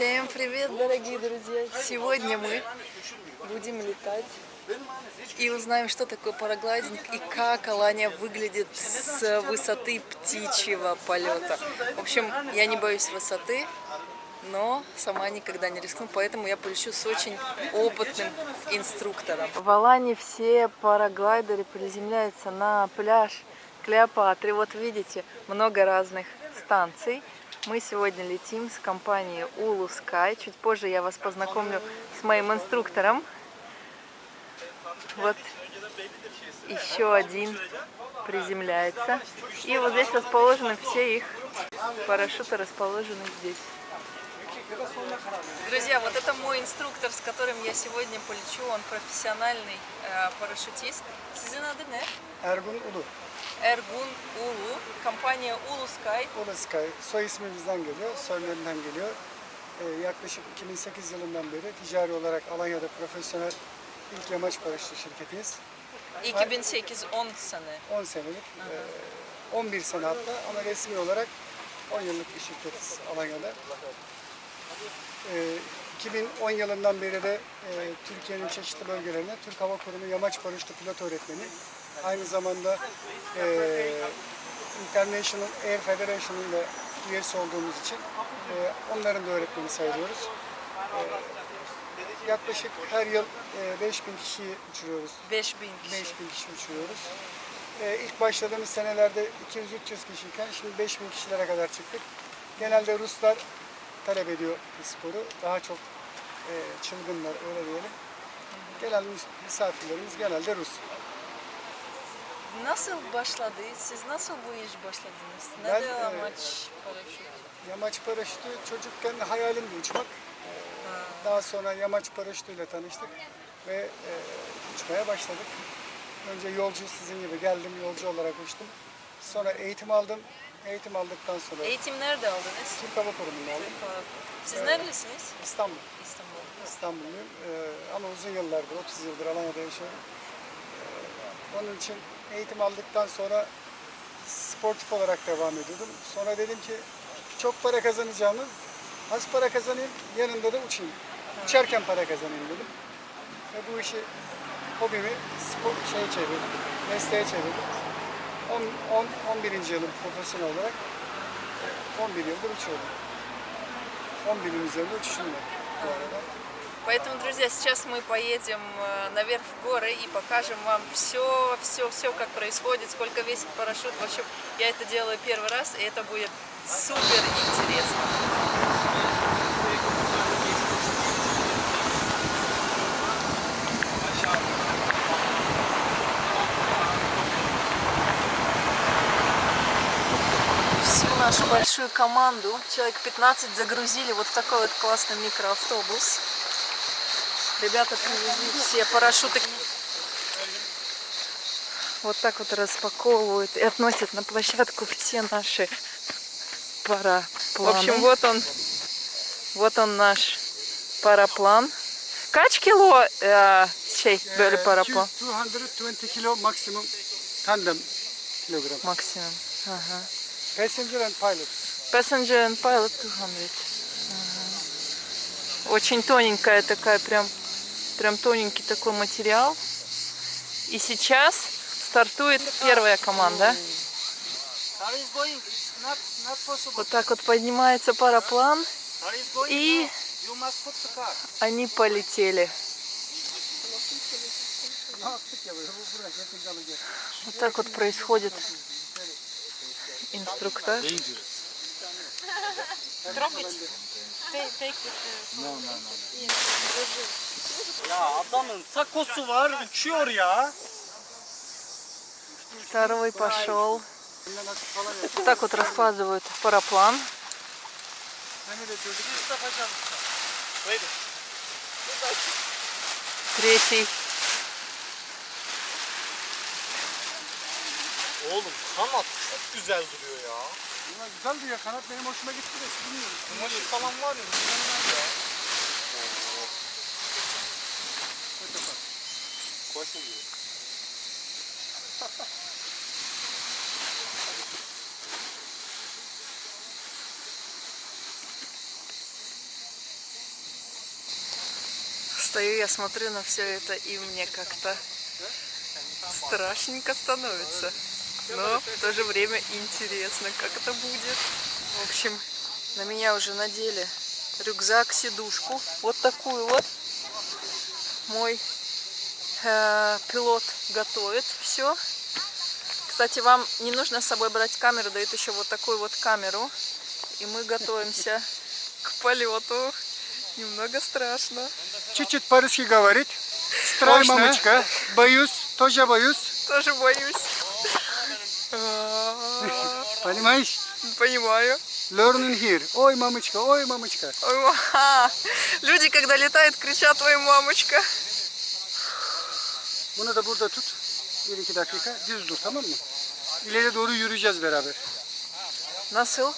Всем привет, дорогие друзья! Сегодня мы будем летать и узнаем, что такое параглайдинг и как Алания выглядит с высоты птичьего полета. В общем, я не боюсь высоты, но сама никогда не рискну, поэтому я полечу с очень опытным инструктором. В Алане все параглайдеры приземляются на пляж Клеопатры. Вот видите, много разных станций. Мы сегодня летим с компанией Ulu Sky. Чуть позже я вас познакомлю с моим инструктором. Вот еще один приземляется. И вот здесь расположены все их парашюты, расположены здесь. Друзья, вот это мой инструктор, с которым я сегодня полечу. Он профессиональный э, парашютист. Adı ne? Ergun Ulu. Ergun Ulu, kampanya Ulu Sky. Ulu Sky. Soy ismimizden geliyor, soylarından geliyor. Ee, yaklaşık 2008 yılından beri ticari olarak Alanya'da profesyonel ilk yamaç paraşütü şirketiyiz. 2008 10 sene. 10 senelik, e, 11 sene hatta ama resmi olarak 10 yıllık bir şirketiz Alanya'da. Ee, 2010 yılından beri de e, Türkiye'nin çeşitli bölgelerine Türk Hava Kurumu Yamaç Paraşütü Pilot Öğretmeni, aynı zamanda e, International Air Federation'ın da üyesi olduğumuz için e, onların da öğretmeni sayılıyoruz. E, yaklaşık her yıl e, 5000 kişiyi uçuruyoruz. 5000 kişi. 5000 kişi uçuruyoruz. Ee, ilk başladığımız senelerde 200-300 kişiyken şimdi 5000 kişilere kadar çıktık. Genelde Ruslar talep ediyor bu sporu. Daha çok e, çılgınlar öyle diyelim. Gelen mis- misafirlerimiz genelde Rus. Nasıl başladı? Siz nasıl bu iş başladınız? Ben, Neden amaç paraşüt? Yamaç paraşütü çocukken hayalimdi uçmak. Daha sonra yamaç paraşütüyle tanıştık ve e, uçmaya başladık. Önce yolcu sizin gibi geldim, yolcu olarak uçtum. Sonra eğitim aldım. Eğitim aldıktan sonra Eğitim nerede aldınız? Türk Hava Kurumu'nda aldım. Siz nerelisiniz? İstanbul. İstanbul. İstanbulluyum Ee, ama uzun yıllardır, 30 yıldır Alanya'da yaşıyorum. Ee, onun için eğitim aldıktan sonra sportif olarak devam ediyordum. Sonra dedim ki çok para kazanacağımı az para kazanayım, yanında da uçayım. Uçarken para kazanayım dedim. Ve bu işi hobimi spor şeye çevirdim, mesleğe çevirdim. 10, 10, 11. yılım profesyonel olarak 11 yıldır uçuyorum. 10 binin üzerinde uçuşum var bu arada. Поэтому, друзья, сейчас мы поедем э, наверх в горы и покажем вам все, все, все, как происходит, сколько весит парашют. В общем, я это делаю первый раз, и это будет супер интересно. всю нашу большую команду, человек 15, загрузили вот в такой вот классный микроавтобус. Ребята привезли все парашюты. Вот так вот распаковывают и относят на площадку все наши парапланы. В общем, вот он, вот он наш параплан. Kaç kilo e, şey böyle paraplan? 220 kilo maksimum tandem kilogram. Максимум. Ага. Passenger and pilot. Passenger and pilot 200. Ага. Очень тоненькая такая, прям, прям тоненький такой материал. И сейчас стартует первая команда. Вот так вот поднимается параплан. И они полетели. Вот так вот происходит инструктаж. Трогать? Ya adamın takosu var uçuyor ya. Второй пошел. Вот так вот раскладывают параплан. Mustafa Can. Haydi. Третий. Oğlum kanat çok güzel duruyor ya. Bunlar güzel diyor. Kanat benim hoşuma gitti de siz bilmiyorsunuz. Kumaşı falan var ya mükemmel ya. Koş oluyor. Стою я смотрю на все это, и мне как-то страшненько становится. Но в то же время интересно, как это будет. В общем, на меня уже надели рюкзак, сидушку. Вот такую вот. Мой э, пилот готовит все. Кстати, вам не нужно с собой брать камеру, дают еще вот такую вот камеру. И мы готовимся к полету. Немного страшно. Чуть-чуть по-русски говорит. Страй, Точно. мамочка. Боюсь, тоже боюсь. Тоже боюсь. Понимаешь? Понимаю. Learning here. Ой, мамочка, ой, мамочка. Люди, когда летают, кричат «Ой, мамочка!» Bunu da burada tut. 1-2 dakika düz dur tamam mı? İleri doğru yürüyeceğiz beraber. Nasıl?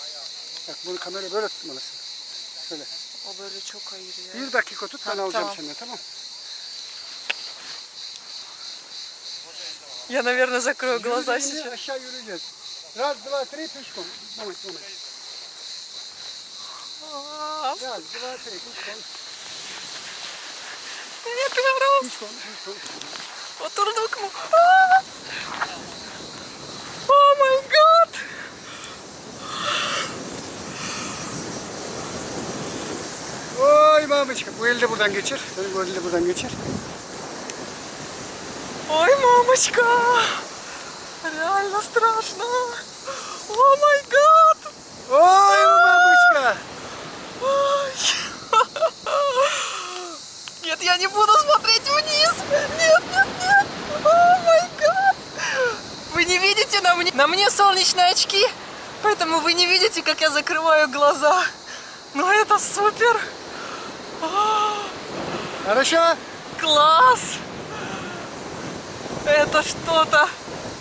Bak bunu kamera böyle tutmalısın. Şöyle. O böyle çok hayır ya. Bir dakika tut ben Ha, alacağım tamam. senden tamam Я, наверное, закрою глаза Yürüdüğünde сейчас. aşağı yürüyeceğiz. Раз, два, три, пешком. Moment, moment. А, Раз, два, три, пешком. Я первый Pişkon, pişkon. Oturduk mu? Aa! Oh my god! Oy мамочка. De buradan geçir. Eli de buradan geçir. Ой, мамочка! Реально страшно! О май гад! Oy мамочка. Ой. Нет, я не буду смотреть вниз! Нет, нет, нет! О май гад! Вы не видите на мне? На мне солнечные очки, поэтому вы не видите, как я закрываю глаза. Но это супер! Хорошо. Класс! Это что-то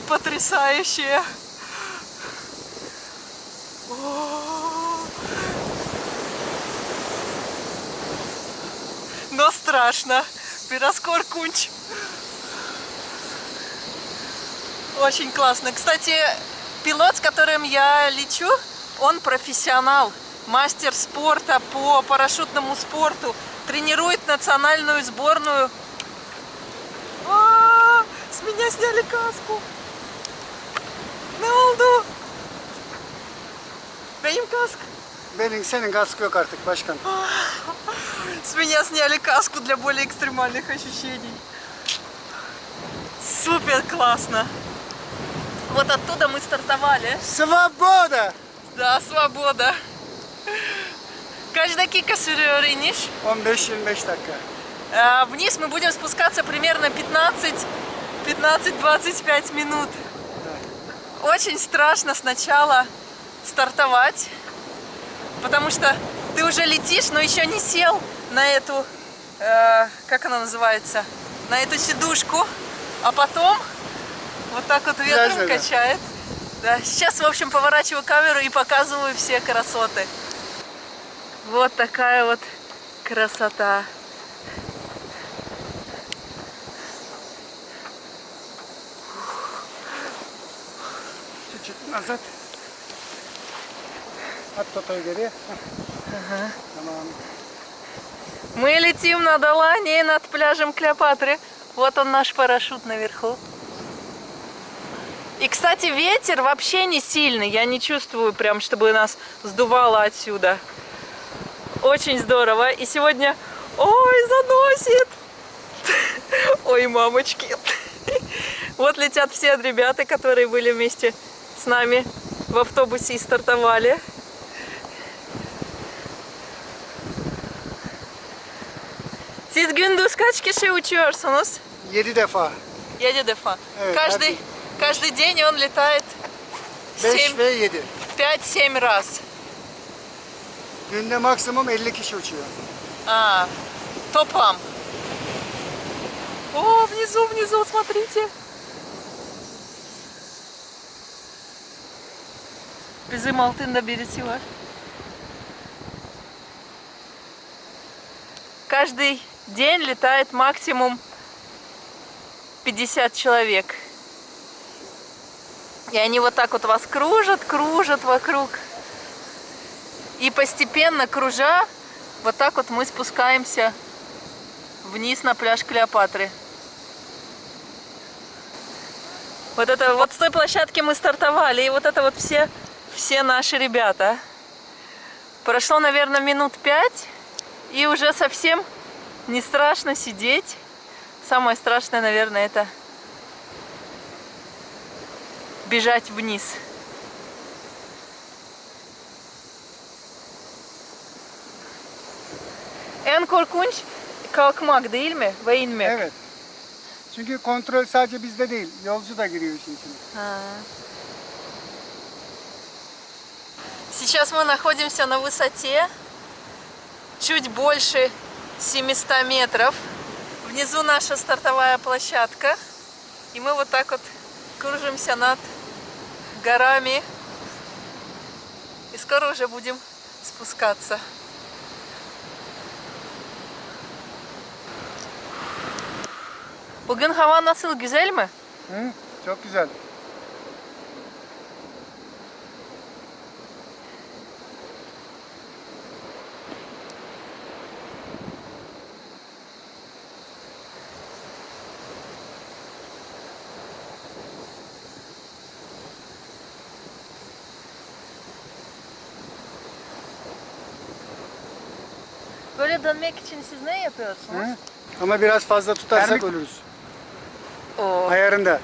потрясающее. Но страшно. Пироскор кунч. Очень классно. Кстати, пилот, с которым я лечу, он профессионал, мастер спорта по парашютному спорту, тренирует национальную сборную. А, С меня сняли каску. Ne oldu? Benim kask. Benim senin kaskı yok artık başkan. С меня сняли каску для более экстремальных ощущений. Супер классно. Вот оттуда мы стартовали. Svoboda. Да, свобода. Kaç dakika sürüyor iniş? 15-25 dakika. Вниз мы будем спускаться примерно 15 15-25 минут. Очень страшно сначала стартовать, потому что ты уже летишь, но еще не сел на эту, э, как она называется, на эту сидушку, а потом вот так вот ветром Да-да-да. качает. Да, сейчас, в общем, поворачиваю камеру и показываю все красоты. Вот такая вот красота. Çocuk Azat. At fotoğrafı geriye. Hah. Tamam. Мы летим над Аланией, над пляжем Клеопатры. Вот он наш парашют наверху. И, кстати, ветер вообще не сильный. Я не чувствую прям, чтобы нас сдувало отсюда. Очень здорово. И сегодня... Ой, заносит! Ой, мамочки. Вот летят все ребята, которые были вместе с нами в автобусе и стартовали. Siz gündüz kaç kişi uçuyorsunuz? 7 defa. 7 defa. Evet, каждый, каждый день он летает 5 ve 7. 5-7 раз. Günde maksimum 50 kişi uçuyor. А, топам. О, внизу, внизу, смотрите. Bizim altında birisi var. Каждый день летает максимум 50 человек. И они вот так вот вас кружат, кружат вокруг. И постепенно, кружа, вот так вот мы спускаемся вниз на пляж Клеопатры. Вот это вот с той площадки мы стартовали, и вот это вот все, все наши ребята. Прошло, наверное, минут пять, и уже совсем не страшно сидеть. Самое страшное, наверное, это bежать vниz. En korkunç kalkmak değil mi? Ve inmek. Evet. Çünkü kontrol sadece bizde değil. Yolcu da giriyor işin içine. А. Сейчас мы находимся на высоте чуть больше 700 метров. Внизу наша стартовая площадка. И мы вот так вот кружимся над горами. И скоро уже будем спускаться. Bugün hava nasıl? Güzel mi? Hı? Çok güzel. Dönmek için siz ne yapıyorsunuz? Hı? Ama biraz fazla tutarsak ölürüz. О. Ayarında.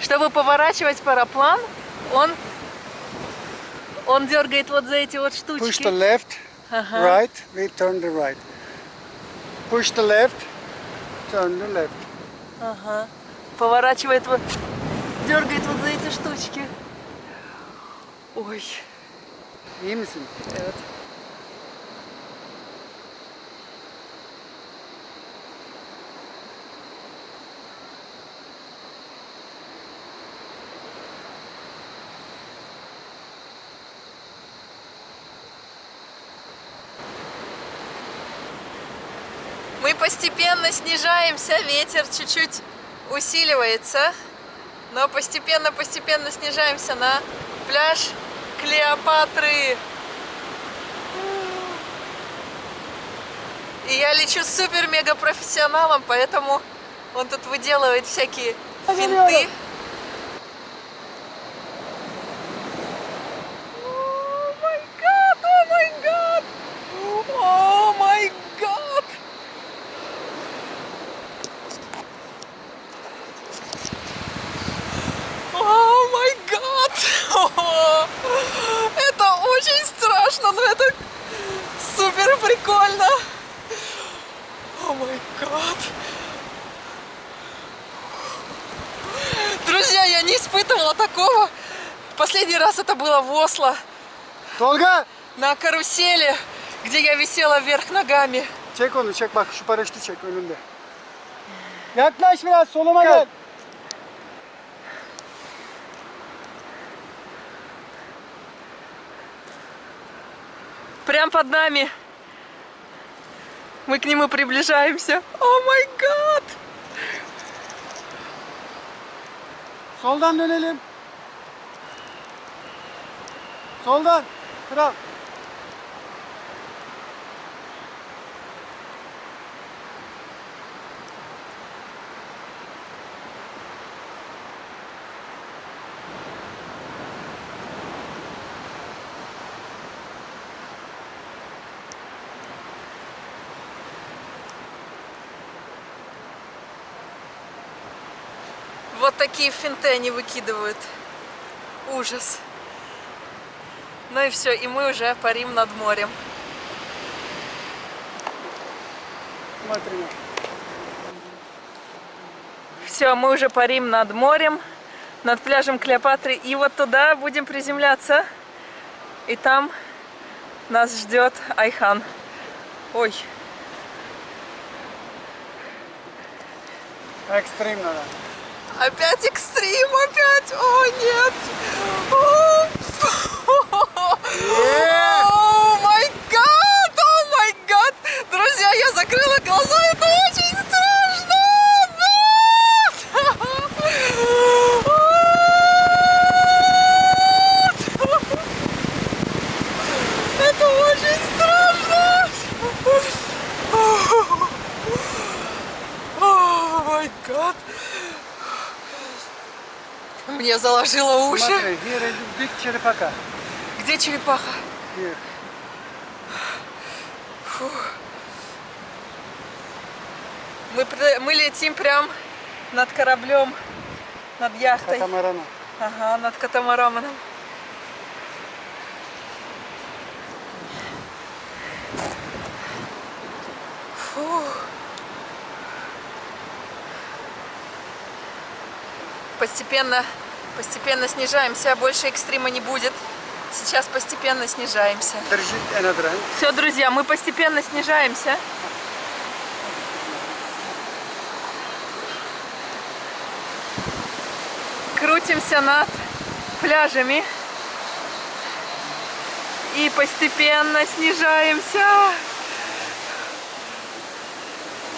Чтобы поворачивать параплан, он, он дергает вот за эти вот штучки. Push the left, Ага. right, we turn the right. Push the left, turn the left. Ага. Поворачивает вот, дергает вот за эти штучки. Ой, İyi misin? evet. Постепенно снижаемся, ветер чуть-чуть усиливается, но постепенно-постепенно снижаемся на пляж Клеопатры. И я лечу супер-мега профессионалом, поэтому он тут выделывает всякие финты. О май гад, о май гад, о май гад. О май гад! Это очень страшно, но это супер прикольно! О май гад! Друзья, я не испытывала такого. Последний раз это было в Осло, Tolga! на карусели, где я висела вверх ногами. Çek onu çek bak şu paraşütü çek önünde. Yaklaş biraz soluma gel. Прям под нами. Мы к нему приближаемся. О май гад! Soldan dönelim. Soldan. Kral. Вот такие финты они выкидывают. Ужас. Ну и все, и мы уже парим над морем. Смотри. Все, мы уже парим над морем, над пляжем Клеопатры. И вот туда будем приземляться. И там нас ждет Айхан. Ой, Ekstrem nada. опять экстрим, опять! О, нет! О май гад! О май гад! Друзья, я закрыла глаза, это очень страшно! Это очень страшно! май гад. Мне заложило уши. Смотри, is big черепаха. Где черепаха? Here. Мы, пр- мы летим прям над кораблем, над яхтой. Катамарана. Ага, над катамараном. Фух. Постепенно, постепенно снижаемся, больше экстрима не будет. Сейчас постепенно снижаемся. Все, друзья, мы постепенно снижаемся. Крутимся над пляжами. И постепенно снижаемся.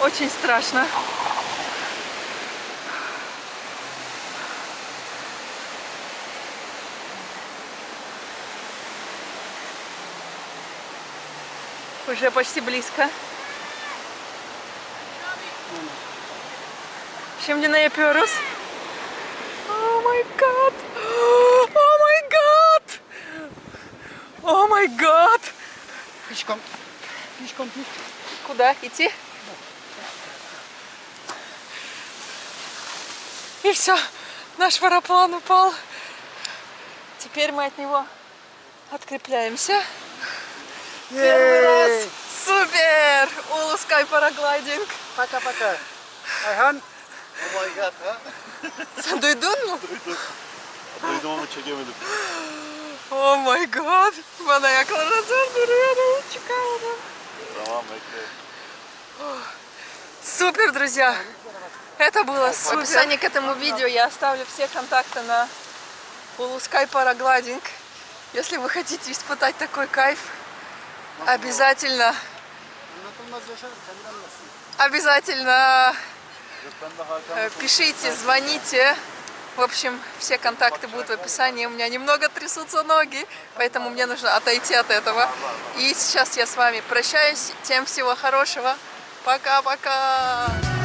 Очень страшно. Уже почти близко. Чем мне на Эпирус? О май гад! О май гад! О май гад! Пешком. Пешком, пешком. Куда идти? И все, наш параплан упал. Теперь мы от него открепляемся. Первый раз. Супер! Улу Sky параглайдинг. Пока-пока. Ayhan. Sen duydun mu? Duydum ama çekemedim. О май гад! Bana ayaklarına zor duruyorum. Çıkamadım. Tamam bekle. Супер, друзья! Это было супер. В описании к этому видео я оставлю все контакты на Улускай Парагладинг. Если вы хотите испытать такой кайф, обязательно, обязательно э, пишите, звоните. В общем, все контакты будут в описании. У меня немного трясутся ноги, поэтому мне нужно отойти от этого. И сейчас я с вами прощаюсь. Всем всего хорошего. Пока-пока!